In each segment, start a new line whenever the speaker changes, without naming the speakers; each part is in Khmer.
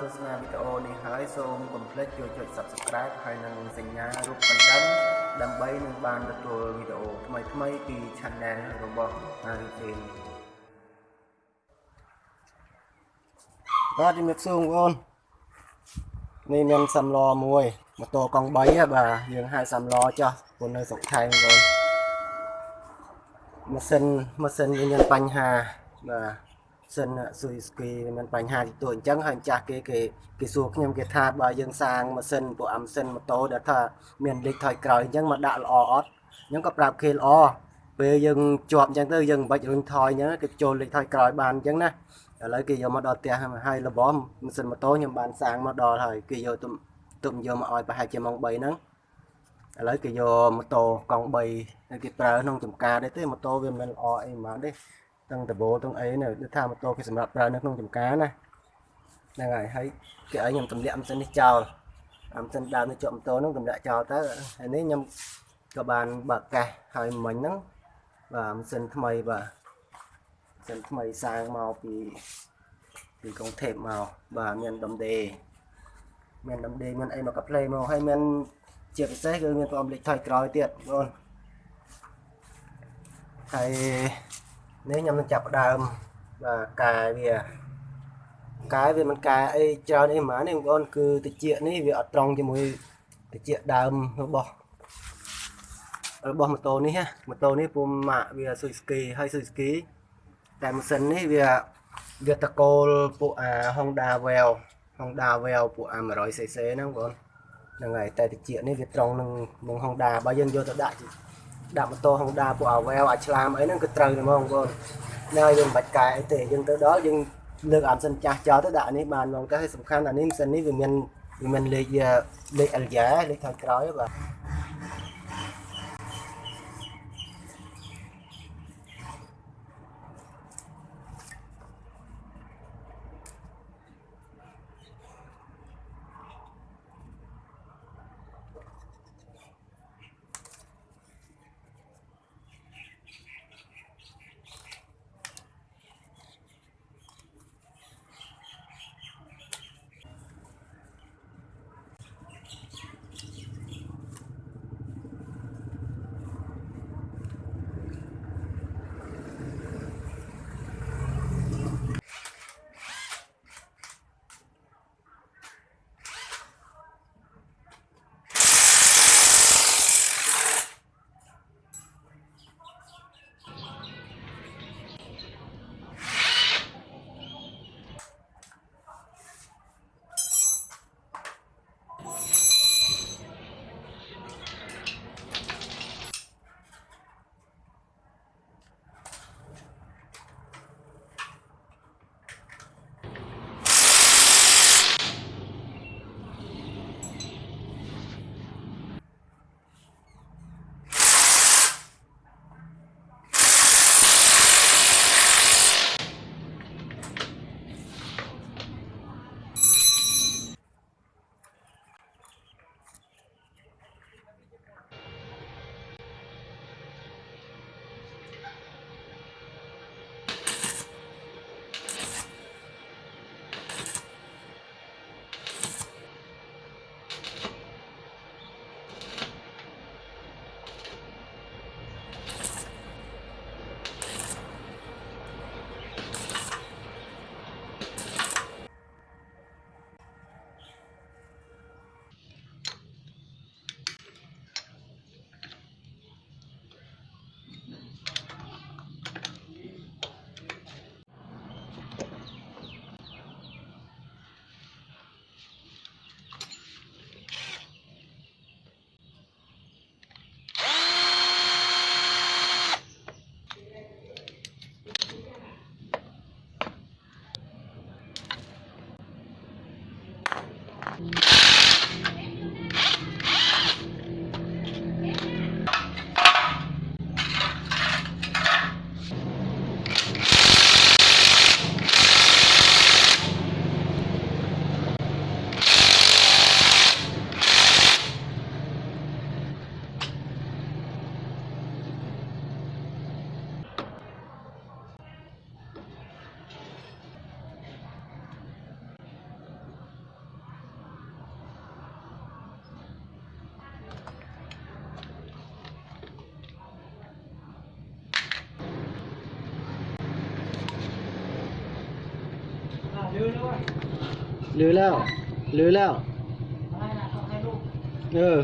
ទស្សនាវីដេអូនេះហើយសូមកុំភ្លេចចូលចុច Subscribe ហើយនិងសញ្ញារូបកណ្ដឹងដើម្បីនឹងបានទទួលវីដេអូថ្មីៗពី Channel របស់ Harry Jane បាទជំរាបសួរបងប្អូននេះមានសំឡមួយម៉ូតូកង់3ហ៎បាទយើងហៅសំឡចោះព្រោះនៅស្រុកថៃបងប្អូនម៉ាស៊ីនម៉ាស៊ីនវាមានបញ្ហាបាទ សិនស៊ុយស្គីមានបញ្ហាទីតួអញ្ចឹងហើយម្ចាស់គេគេគេសួរខ្ញុំគេថាបើយើងសាងម៉ាស៊ីនពួកអាម៉ាស៊ីនម៉ូតូដែលថាមានលេខថយក្រោយអញ្ចឹងមកដាក់ល្អអត់ខ្ញុំក៏ប្រាប់គេល្អពេលយើងជាប់អញ្ចឹងទៅយើងមិនបាច់រុញថយអញ្ចឹងគេចូលលេខថយក្រោយបានអញ្ចឹងណាឥឡូវគេយកមកដល់ផ្ទះហើយរបស់ម៉ាស៊ីនម៉ូតូខ្ញុំបានសាងមកដល់ហើយគេយកទុំទុំយកមកឲ្យប្រហែលជាម៉ោង3ហ្នឹងឥឡូវគេយកម៉ូតូកង់3គេប្រើក្នុងចំការដែរទេម៉ូតូវាមិនល្អអីហ្មងទេ ទាំងដបូទាំងអីនៅដូចថាម៉ូតូគេសម្រាប់ប្រើនៅក្នុងចំការណាហ្នឹងហើយហើយគេឲ្យខ្ញុំទម្លាក់ម៉ាស៊ីននេះចោលអាម៉ាស៊ីនដើមនេះជាប់ម៉ូតូហ្នឹងទម្លាក់ចោលទៅហើយនេះខ្ញុំក៏បានបើកកាសហើយមិញហ្នឹងបាទម៉ាស៊ីនថ្មីបាទម៉ាស៊ីនថ្មីសាងមកពីពីកុងថេបមកបាទមានដុំដេមានដុំដេមានអីមកកាផ្លេមកហើយមានជាពិសេសគឺមានប្រអមលេខថយក្រោយទៀតបងហើយ នេះខ្ញុំនឹងចាប់ដើមបាទកាយវាកាយវាមិនកែអីច្រើនអីហ្មងនេះបងប្អូនគឺតិចនេះវាអត់ត្រង់ជាមួយតិចដើមរបស់របស់ម៉ូតូនេះណាម៉ូតូនេះពុំម៉ាក់វាស៊ុយស្គីហើយស៊ុយស្គីតែម៉ាស៊ីននេះវាវាតកូលពួកអា Honda Veil Honda Veil ពួកអា 100cc ហ្នឹងបងហ្នឹងហើយតែតិចនេះវាត្រង់នឹងនឹង Honda បើយើងយកទៅដាក់ ដាក់ម៉ូតូ Honda ពួកអា Veil អាចឆ្លាមអីហ្នឹងគឺត្រូវតែហ្មងបងនៅយើងមិនបាច់កែអីទេយើងទៅដល់យើងលើកអាម៉ាស៊ីនចាស់ចោលទៅដាក់នេះបានហ្មងតែសំខាន់អានេះម៉ាស៊ីននេះវាមានវាមានលេខលេខ Alja លេខខាងក្រោយបាទ หรือแล้ว หรือแล้ว เออ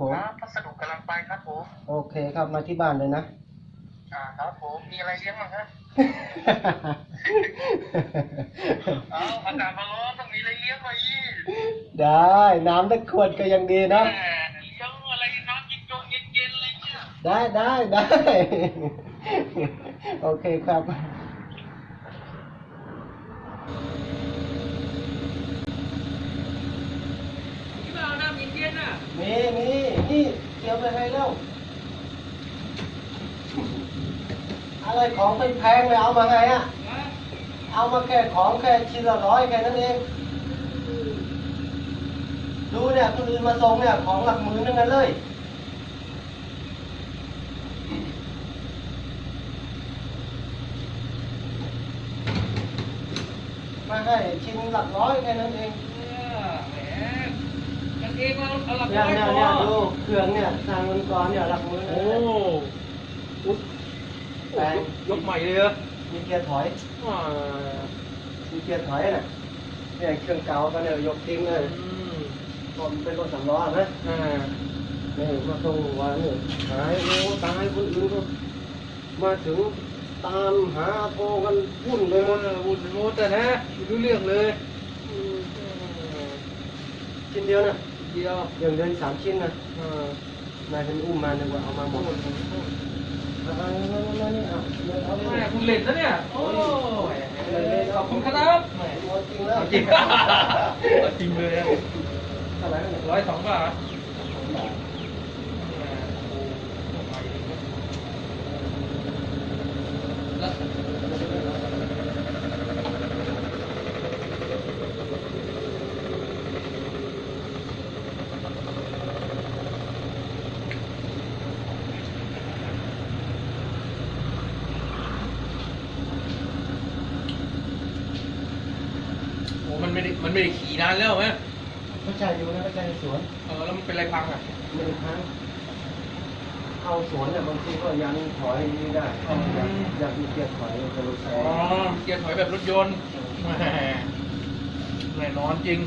ผม
ครับพัสดุกำลังไปครับผม
โอเคครับมาที่บ้านเลยนะ
อ่าครับผม มีอะไรเลี้ยงบ้างครับเอาอากาศมาร้อนต้องมีอะไรเลี้ยงหน่อยอี
ได้ น้ำตะขวดก็ยังดีนะ
แหมเลี้ยงอะไรน้ำเย็นๆเย็นๆอะไรเนี่ย
ได้ได้ได้ โอเคครับ
ที่บ้านน้ ดี๋ย
วไปให้เร็วอะไรของเป็นแพงเลยเอามาไงอะเอามาแค่ของแค่ชิ้นละร้อยแค่นั้นเองดูเนี่ยคนอื่นมาส่งเนี่ยของหลักหมื่นทั้งนั้นเลยมาให้ชิ้นหลักร้อยแค่นั้นเอง
เองเราเอาหลัก
เนี่ย
ร้อย
เนี่ย
พ
เนี่ย
อ
ดูเครื่องเนี่ยสร้างมันก่อนเนี่ยหลักมือ
โอ้อุ๊ยโอ้ยกยกใหม่เลยเหรอ
มีเกียร์ถอย
อ่า
มีเกียร์ถอยน่ะเนี่ยเครื่องเก่าก็เนี่ยยกทิ้งเลย
อืม
ผมเป็นรถสำล้อนะ
อ่า
นี่มาส่งวันนี่หายโอ้ตายคนอื่นก็มาถึงตามหาโทรกันวุ่น
เอ
เลยหมด
อวุ่นไปหมดแต่นะไม่รู้เรื่องเลย
อืมชิ้นเดียวนะ
เดียว
อย่างเดินสามชิ้นนะ
นา
ยฉันอุ้มมานึกว่าเอามาหมด
โอ้
เอาเอานี่เอาเอา
แม่คุณเล่นนะเนี่ย โอ้ยขอบคุณครับ
จริงแล้ว
จริงเลย
ร้
อยสองบาท
บาท
แล้ว โอ้ มันไม่ได้มันไม่ได้ขี่นานแล้วไหม
เขาใจอยู่นะเขาใจในสวน
เออแล้วมันเป็นอะไรพังอะ
ไม่ได้ค้างเข้าสวนเนี่ยบางทีก็ยันถอยไม่ได้เข้าอยากอยากมีเกียร์ถอยจะรู้ใช้
อ๋อเกียร์ถอยแบบรถยนต์แหมแน่นอนจริง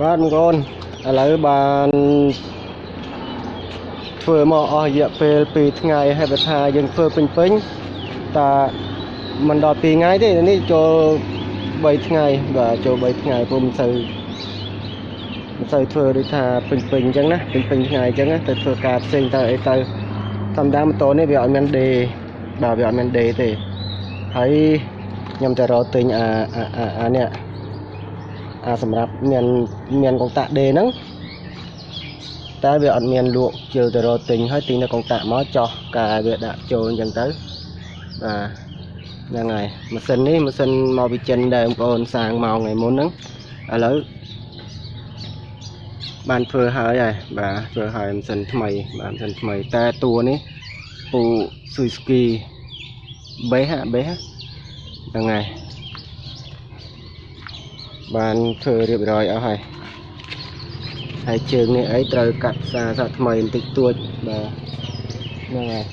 បាទបងប្អូនឥឡូវបានធ្វើមកអស់រយៈពេល2ថ្ងៃហើយបើថាយើងធ្វើពេញពេញតើមិនដល់2ថ្ងៃទេនេះចូល3ថ្ងៃបាទចូល3ថ្ងៃពុំមិនសូវមិនសូវធ្វើដូចថាពេញពេញអញ្ចឹងណាពេញពេញថ្ងៃអញ្ចឹងណាទៅធ្វើការផ្សេងទៅអីទៅធម្មតាម៉ូតូនេះវាអត់មានដេបាទវាអត់មានដេទេហើយខ្ញុំទៅរកទិញអាអាអាអានេះ អាសម្រាប់មានមានកងតាក់ដេហ្នឹងតែវាអត់មានលក់ជិលទៅរកទិញហើយទិញនៅកងតាក់មកចោះកាយវាដាក់ចូលអញ្ចឹងទៅបាទហ្នឹងហើយម៉ាស៊ីននេះម៉ាស៊ីនមកពីចិនដែរបងប្អូនសាងមកថ្ងៃមុនហ្នឹងឥឡូវបានធ្វើហើយហើយបាទធ្វើហើយម៉ាស៊ីនថ្មីបាទម៉ាស៊ីនថ្មីតែតួនេះពូស៊ុយស្គីបេះហ่ะបេះហ្នឹងហើយ បានធ្វើរៀបរយអស់ហើយហើយជើងនេះអីត្រូវកាត់សារសាថ្មីបន្តិចតួចបាទហ្នឹងហើយ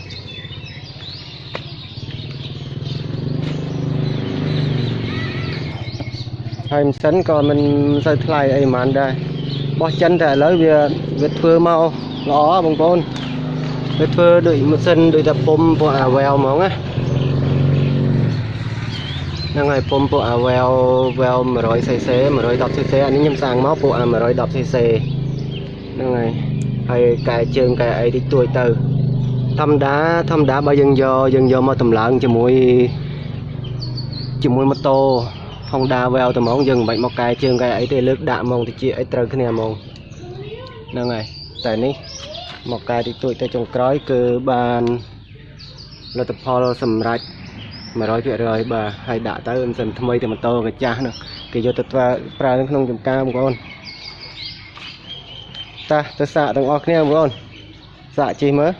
ហើយម៉ាស៊ីនក៏មិនសូវថ្លៃអីហ្មងដែរបោះចិនតែឥឡូវវាវាធ្វើមកល្អបងប្អូនវាធ្វើដូចម៉ាស៊ីនដូចតែពុំពួកអាវែវហ្មងណា ហ្នឹងហើយពុំពួកអាវែវវែវ 100cc 110cc អានេះខ្ញុំសាងមកពួកអា 110cc ហ្នឹងហើយហើយកែជើងកែអីតិចតួចទៅធម្មតាធម្មតាបើយើងយកយើងយកមកតម្លើងជាមួយជាមួយម៉ូតូ Honda Veil តែហ្មងយើងមិនបាច់មកកែជើងកែអីទេលើកដាក់ហ្មងតិចអីត្រូវគ្នាហ្មងហ្នឹងហើយតែនេះមកកែតិចតួចទៅចុងក្រោយគឺបានលទ្ធផលសម្រាប់ 100%បាទហើយដាក់ទៅមិនសិនថ្មីតែម៉ូតូកាចាស់នោះគេយកទៅប្រើប្រើនៅក្នុងចំការបងប្អូនតាទៅសាកទាំងអស់គ្នាបងប្អូនសាកជិះមើល